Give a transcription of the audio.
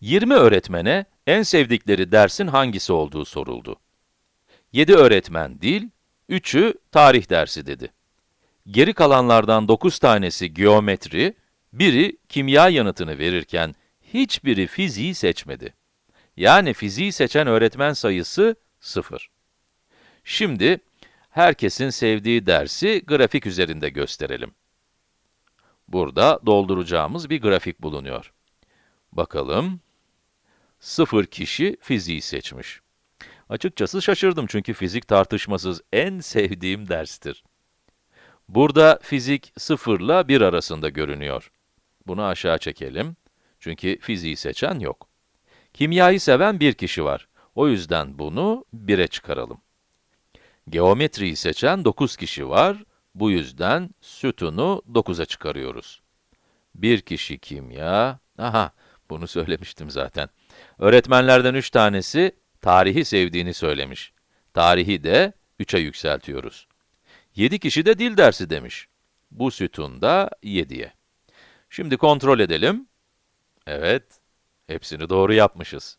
20 öğretmene en sevdikleri dersin hangisi olduğu soruldu. 7 öğretmen dil, 3'ü tarih dersi dedi. Geri kalanlardan 9 tanesi geometri, biri kimya yanıtını verirken hiçbiri fiziği seçmedi. Yani fiziği seçen öğretmen sayısı 0. Şimdi, herkesin sevdiği dersi grafik üzerinde gösterelim. Burada dolduracağımız bir grafik bulunuyor. Bakalım. 0 kişi fiziği seçmiş. Açıkçası şaşırdım çünkü fizik tartışmasız en sevdiğim derstir. Burada fizik 0 ile 1 arasında görünüyor. Bunu aşağı çekelim. Çünkü fiziği seçen yok. Kimyayı seven bir kişi var. O yüzden bunu 1'e çıkaralım. Geometriyi seçen 9 kişi var. Bu yüzden sütunu 9'a çıkarıyoruz. Bir kişi kimya, aha bunu söylemiştim zaten. Öğretmenlerden 3 tanesi tarihi sevdiğini söylemiş. Tarihi de 3'e yükseltiyoruz. 7 kişi de dil dersi demiş. Bu sütun da 7'ye. Şimdi kontrol edelim. Evet, hepsini doğru yapmışız.